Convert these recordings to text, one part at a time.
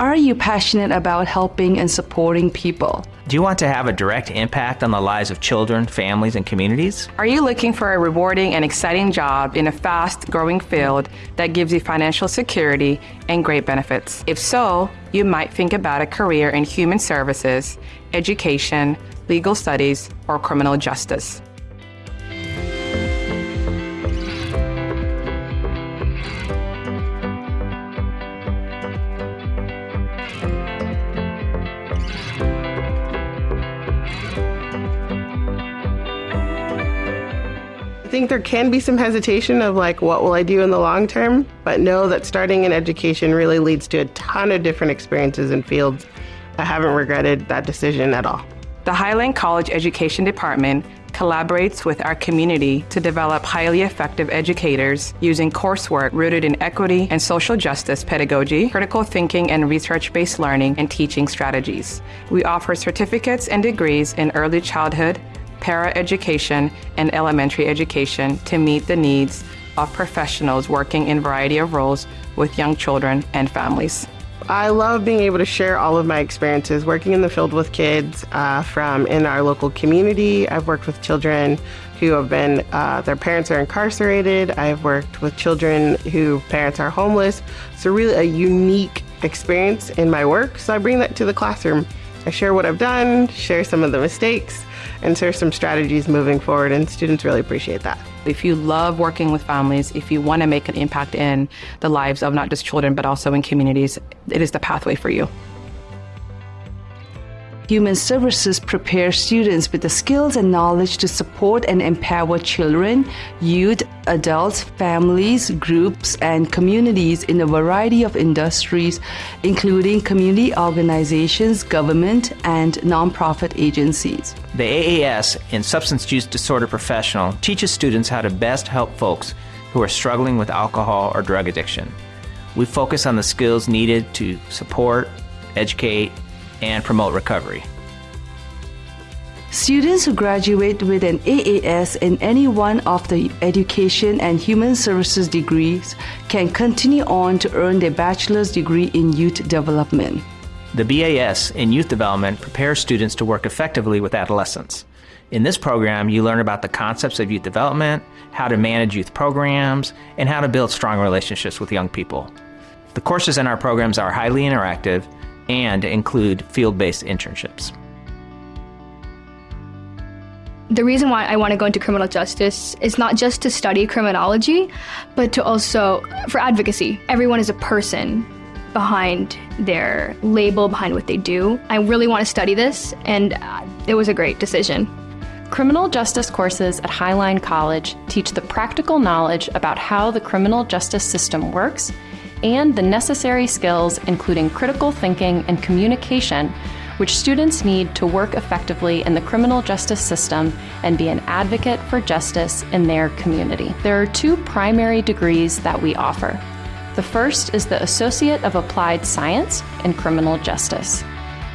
Are you passionate about helping and supporting people? Do you want to have a direct impact on the lives of children, families, and communities? Are you looking for a rewarding and exciting job in a fast growing field that gives you financial security and great benefits? If so, you might think about a career in human services, education, legal studies, or criminal justice. Think there can be some hesitation of like, what will I do in the long term? But know that starting in education really leads to a ton of different experiences and fields. I haven't regretted that decision at all. The Highline College Education Department collaborates with our community to develop highly effective educators using coursework rooted in equity and social justice pedagogy, critical thinking and research based learning, and teaching strategies. We offer certificates and degrees in early childhood, paraeducation, and elementary education to meet the needs of professionals working in a variety of roles with young children and families. I love being able to share all of my experiences working in the field with kids uh, from in our local community. I've worked with children who have been, uh, their parents are incarcerated. I've worked with children whose parents are homeless. So, really, a unique experience in my work. So, I bring that to the classroom. I share what I've done, share some of the mistakes, and share some strategies moving forward, and students really appreciate that. If you love working with families, if you want to make an impact in the lives of not just children, but also in communities, it is the pathway for you. Human Services prepares students with the skills and knowledge to support and empower children, youth, adults, families, groups, and communities in a variety of industries, including community organizations, government, and nonprofit agencies. The AAS in Substance Use Disorder Professional teaches students how to best help folks who are struggling with alcohol or drug addiction. We focus on the skills needed to support, educate, and promote recovery. Students who graduate with an AAS in any one of the education and human services degrees can continue on to earn their bachelor's degree in youth development. The BAS in youth development prepares students to work effectively with adolescents. In this program, you learn about the concepts of youth development, how to manage youth programs, and how to build strong relationships with young people. The courses in our programs are highly interactive and include field based internships. The reason why I want to go into criminal justice is not just to study criminology, but to also for advocacy. Everyone is a person behind their label, behind what they do. I really want to study this, and uh, it was a great decision. Criminal justice courses at Highline College teach the practical knowledge about how the criminal justice system works and the necessary skills, including critical thinking and communication, which students need to work effectively in the criminal justice system and be an advocate for justice in their community. There are two primary degrees that we offer. The first is the Associate of Applied Science in Criminal Justice.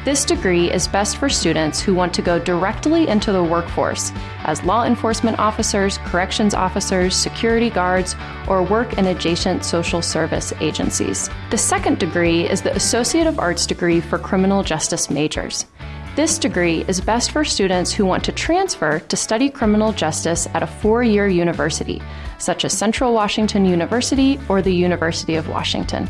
This degree is best for students who want to go directly into the workforce as law enforcement officers, corrections officers, security guards, or work in adjacent social service agencies. The second degree is the Associate of Arts degree for criminal justice majors. This degree is best for students who want to transfer to study criminal justice at a four year university, such as Central Washington University or the University of Washington.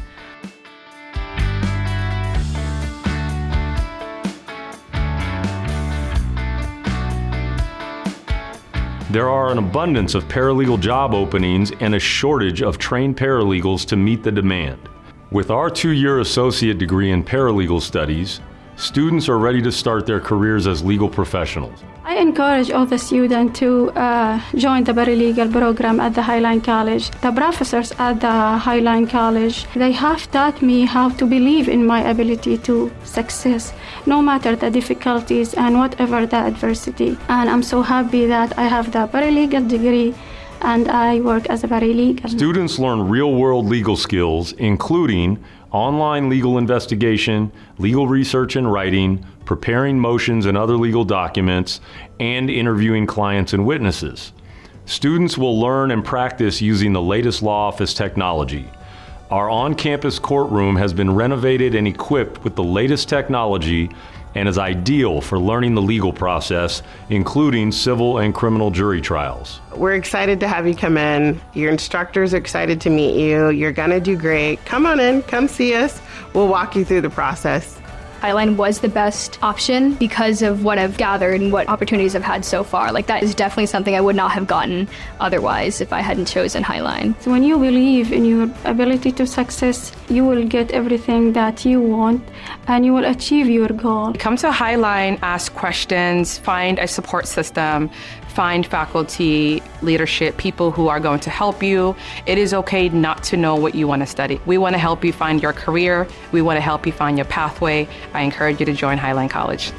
There are an abundance of paralegal job openings and a shortage of trained paralegals to meet the demand. With our two year associate degree in paralegal studies, students are ready to start their careers as legal professionals. I encourage all the students to uh, join the paralegal program at the Highline College. The professors at the Highline College, they have taught me how to believe in my ability to success no matter the difficulties and whatever the adversity. And I'm so happy that I have the paralegal degree and I work as a paralegal. Students learn real world legal skills, including online legal investigation, legal research and writing, preparing motions and other legal documents, and interviewing clients and witnesses. Students will learn and practice using the latest law office technology. Our on campus courtroom has been renovated and equipped with the latest technology and is ideal for learning the legal process, including civil and criminal jury trials. We're excited to have you come in. Your instructors are excited to meet you. You're going to do great. Come on in, come see us. We'll walk you through the process. Highline was the best option because of what I've gathered and what opportunities I've had so far. Like that is definitely something I would not have gotten otherwise if I hadn't chosen Highline. So when you believe in your ability to success, you will get everything that you want and you will achieve your goal. Come to Highline, ask questions, find a support system, find faculty, leadership, people who are going to help you. It is okay not to know what you want to study. We want to help you find your career. We want to help you find your pathway. I encourage you to join Highline College.